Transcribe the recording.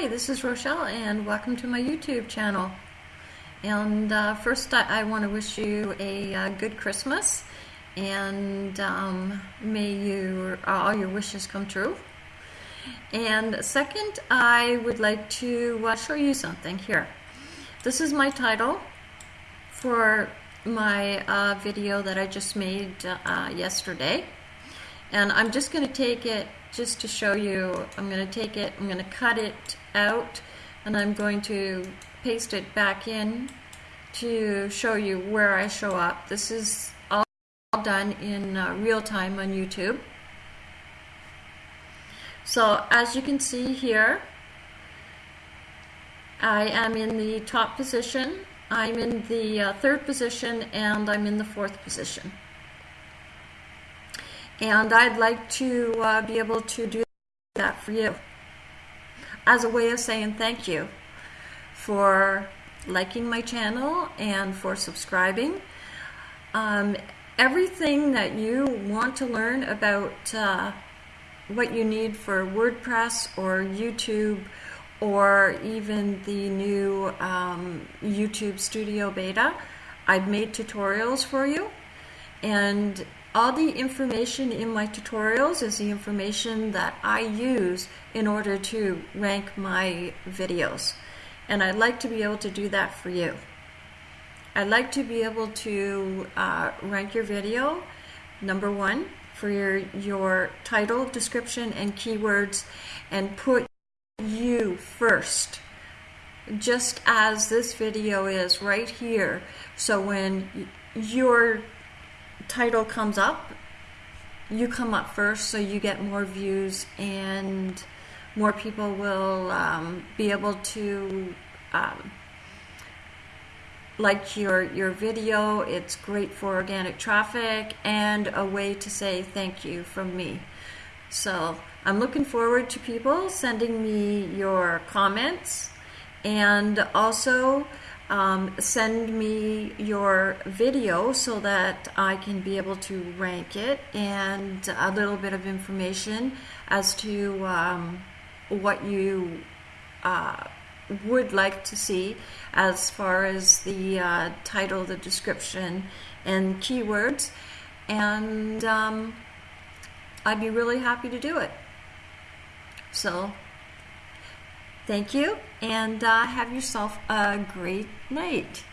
Hi, this is Rochelle and welcome to my YouTube channel. And uh, first I, I want to wish you a uh, good Christmas and um, may you, all your wishes come true. And second, I would like to uh, show you something here. This is my title for my uh, video that I just made uh, yesterday. And I'm just going to take it just to show you, I'm going to take it, I'm going to cut it out, and I'm going to paste it back in to show you where I show up. This is all done in uh, real time on YouTube. So as you can see here, I am in the top position, I'm in the uh, third position, and I'm in the fourth position. And I'd like to uh, be able to do that for you as a way of saying thank you for liking my channel and for subscribing. Um, everything that you want to learn about uh, what you need for WordPress or YouTube or even the new um, YouTube Studio Beta, I've made tutorials for you. And all the information in my tutorials is the information that I use in order to rank my videos. And I'd like to be able to do that for you. I'd like to be able to uh, rank your video, number one, for your, your title, description, and keywords, and put you first just as this video is right here. So when your title comes up, you come up first so you get more views and more people will um, be able to um, like your your video. It's great for organic traffic and a way to say thank you from me. So I'm looking forward to people sending me your comments and also um, send me your video so that I can be able to rank it and a little bit of information as to um, what you uh, would like to see as far as the uh, title, the description, and keywords. And um, I'd be really happy to do it. So Thank you, and uh, have yourself a great night.